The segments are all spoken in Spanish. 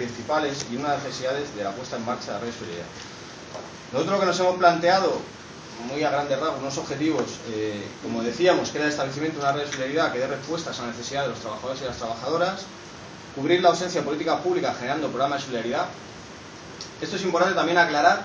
principales y una de las necesidades de la puesta en marcha de la red de solidaridad. Nosotros lo que nos hemos planteado, muy a grandes rasgos, unos objetivos, eh, como decíamos, que era el establecimiento de una red de solidaridad que dé respuestas a la necesidad de los trabajadores y las trabajadoras, cubrir la ausencia de política pública generando programas de solidaridad. Esto es importante también aclarar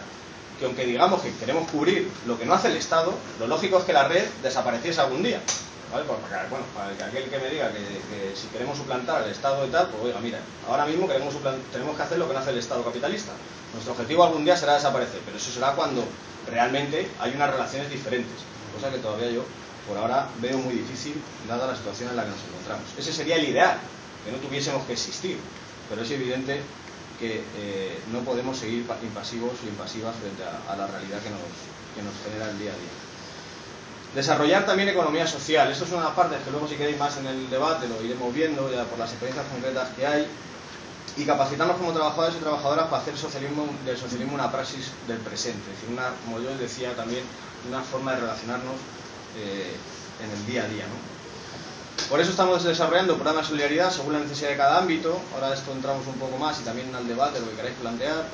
que aunque digamos que queremos cubrir lo que no hace el Estado, lo lógico es que la red desapareciese algún día. ¿Vale? Porque, bueno, para que aquel que me diga que, si queremos suplantar el Estado y tal, pues oiga, mira, ahora mismo queremos tenemos que hacer lo que no hace el Estado capitalista. Nuestro objetivo algún día será desaparecer, pero eso será cuando realmente hay unas relaciones diferentes, cosa que todavía yo por ahora veo muy difícil dada la situación en la que nos encontramos. Ese sería el ideal, que no tuviésemos que existir, pero es evidente que eh, no podemos seguir impasivos y impasivas frente a, la realidad que nos, que nos genera el día a día. Desarrollar también economía social. Esto es una de las partes que luego si queréis más en el debate lo iremos viendo ya por las experiencias concretas que hay. Y capacitarnos como trabajadores y trabajadoras para hacer socialismo, del socialismo una praxis del presente. Es decir, una, como yo decía también, una forma de relacionarnos eh, en el día a día. ¿no? Por eso estamos desarrollando programas de solidaridad según la necesidad de cada ámbito. Ahora esto entramos un poco más y también al debate, lo que queráis plantear.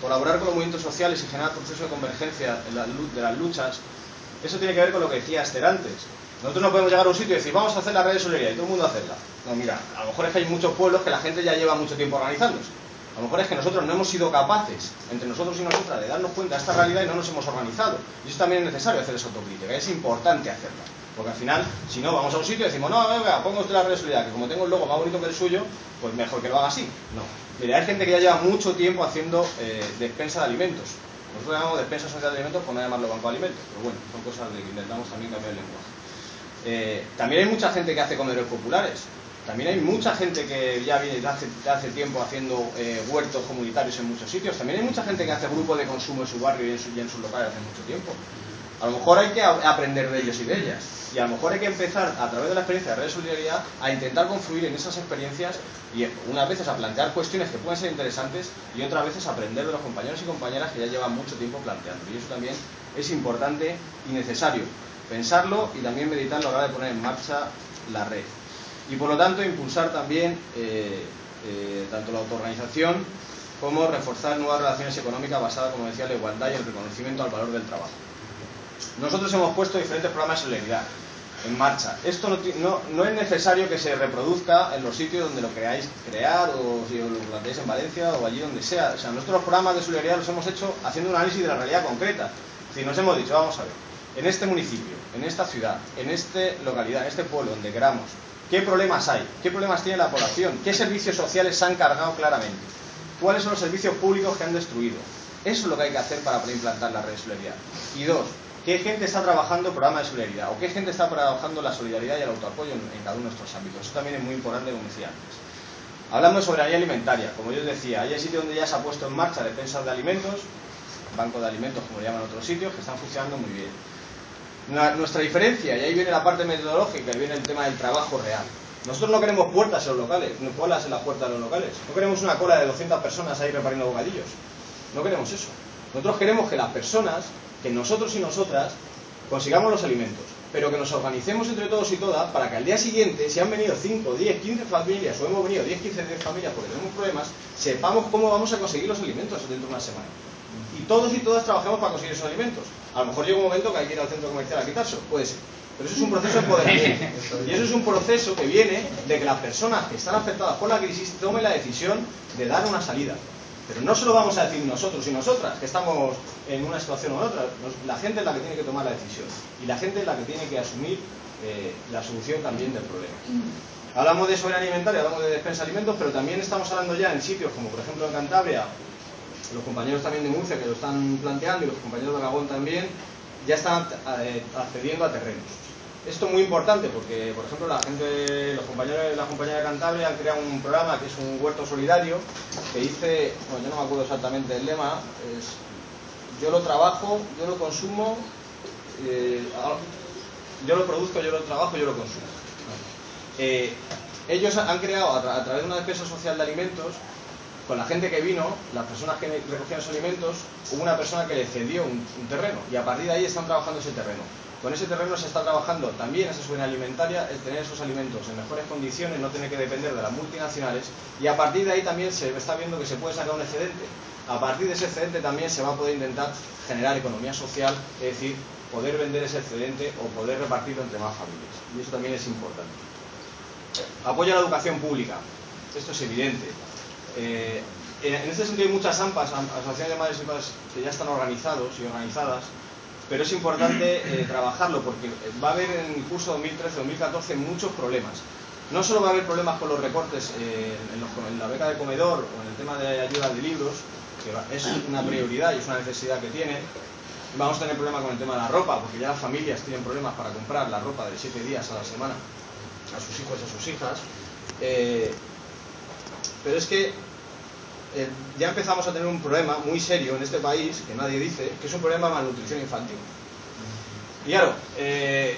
Colaborar con los movimientos sociales y generar procesos de convergencia de las luchas. Eso tiene que ver con lo que decía Esther antes. Nosotros no podemos llegar a un sitio y decir, vamos a hacer la red de solidaridad y todo el mundo hacerla. No, mira, a lo mejor es que hay muchos pueblos que la gente ya lleva mucho tiempo organizándose. A lo mejor es que nosotros no hemos sido capaces, entre nosotros y nosotras, de darnos cuenta de esta realidad y no nos hemos organizado. Y eso también es necesario hacer esa autocrítica, es importante hacerla. Porque al final, si no, vamos a un sitio y decimos, no, venga, pongo usted la red de solidaridad, que como tengo el logo más bonito que el suyo, pues mejor que lo haga así. No. Mire, hay gente que ya lleva mucho tiempo haciendo eh, despensa de alimentos. Nosotros llamamos despensa social de alimentos por no llamarlo banco de alimentos. Pero bueno, son cosas de que intentamos también cambiar el lenguaje. Eh, también hay mucha gente que hace comedores populares. También hay mucha gente que ya viene hace, hace tiempo haciendo eh, huertos comunitarios en muchos sitios. También hay mucha gente que hace grupos de consumo en su barrio y en sus locales hace mucho tiempo. A lo mejor hay que aprender de ellos y de ellas. Y a lo mejor hay que empezar, a través de la experiencia de Red de Solidaridad, a intentar confluir en esas experiencias y unas veces a plantear cuestiones que pueden ser interesantes y otras veces a aprender de los compañeros y compañeras que ya llevan mucho tiempo planteando. Y eso también es importante y necesario. Pensarlo y también meditarlo a la hora de poner en marcha la red. Y por lo tanto, impulsar también eh, eh, tanto la autoorganización como reforzar nuevas relaciones económicas basadas, como decía, en la igualdad y el reconocimiento al valor del trabajo. Nosotros hemos puesto diferentes programas de solidaridad en marcha. Esto no, es necesario que se reproduzca en los sitios donde lo queráis crear o si lo planteáis en Valencia o allí donde sea. O sea, los programas de solidaridad los hemos hecho haciendo un análisis de la realidad concreta. Es decir, nos hemos dicho, vamos a ver, en este municipio, en esta ciudad, en esta localidad, en este pueblo, donde queramos, ¿qué problemas hay? ¿Qué problemas tiene la población? ¿Qué servicios sociales se han cargado claramente? ¿Cuáles son los servicios públicos que han destruido? Eso es lo que hay que hacer para implantar la red de solidaridad. Y dos, ¿Qué gente está trabajando programa de solidaridad? ¿O qué gente está trabajando la solidaridad y el autoapoyo en, cada uno de nuestros ámbitos? Eso también es muy importante, como decía antes. Hablando de soberanía alimentaria, como yo decía, hay sitios donde ya se ha puesto en marcha defensas de alimentos, banco de alimentos, como le llaman otros sitios, que están funcionando muy bien. Nuestra diferencia, y ahí viene la parte metodológica y viene el tema del trabajo real. Nosotros no queremos puertas en los locales, no colas en las puertas de los locales. No queremos una cola de 200 personas ahí repartiendo bocadillos. No queremos eso. Nosotros queremos que las personas que nosotros y nosotras consigamos los alimentos, pero que nos organicemos entre todos y todas para que al día siguiente, si han venido 5, 10, 15 familias o hemos venido 10, 15, 10 familias porque tenemos problemas, sepamos cómo vamos a conseguir los alimentos dentro de una semana. Y todos y todas trabajemos para conseguir esos alimentos. A lo mejor llega un momento que hay que ir al centro comercial a quitarse, puede ser. Pero eso es un proceso de empoderamiento. Y eso es un proceso que viene de que las personas que están afectadas por la crisis tomen la decisión de dar una salida. Pero no se lo vamos a decir nosotros y nosotras, que estamos en una situación u otra. La gente es la que tiene que tomar la decisión. Y la gente es la que tiene que asumir eh, la solución también del problema. Hablamos de soberanía alimentaria, hablamos de despensa de alimentos, pero también estamos hablando ya en sitios como por ejemplo en Cantabria, los compañeros también de Murcia que lo están planteando y los compañeros de Aragón también, ya están eh, accediendo a terrenos. Esto es muy importante porque, por ejemplo, la gente, los compañeros, la compañía de Cantabria han creado un programa que es un huerto solidario que dice, bueno, yo no me acuerdo exactamente el lema, es yo lo trabajo, yo lo consumo, eh, yo lo produzco, yo lo trabajo, yo lo consumo. Eh, ellos han creado a, través de una despensa social de alimentos con la gente que vino, las personas que recogían los alimentos, hubo una persona que le cedió un, terreno y a partir de ahí están trabajando ese terreno. Con ese terreno se está trabajando también esa soberanía alimentaria, el tener esos alimentos en mejores condiciones, no tener que depender de las multinacionales y a partir de ahí también se está viendo que se puede sacar un excedente. A partir de ese excedente también se va a poder intentar generar economía social, es decir, poder vender ese excedente o poder repartirlo entre más familias. Y eso también es importante. Apoyo a la educación pública. Esto es evidente. Eh, en este sentido hay muchas AMPAs, asociaciones de madres y padres que ya están organizados y organizadas, pero es importante eh, trabajarlo porque va a haber en el curso 2013-2014 muchos problemas. No solo va a haber problemas con los recortes eh, en, los, en, la beca de comedor o en el tema de ayuda de libros, que es una prioridad y es una necesidad que tienen, vamos a tener problemas con el tema de la ropa, porque ya las familias tienen problemas para comprar la ropa de 7 días a la semana a sus hijos y a sus hijas. Eh, pero es que eh, ya empezamos a tener un problema muy serio en este país, que nadie dice, que es un problema de malnutrición infantil. Y claro, eh,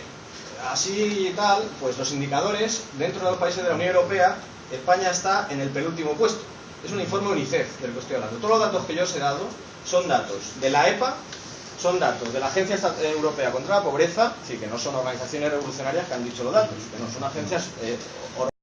así y tal, pues los indicadores dentro de los países de la Unión Europea, España está en el penúltimo puesto. Es un informe UNICEF del que estoy hablando. Todos los datos que yo os he dado son datos de la EPA, son datos de la Agencia Europea contra la Pobreza, sí, que no son organizaciones revolucionarias que han dicho los datos, que no son agencias eh,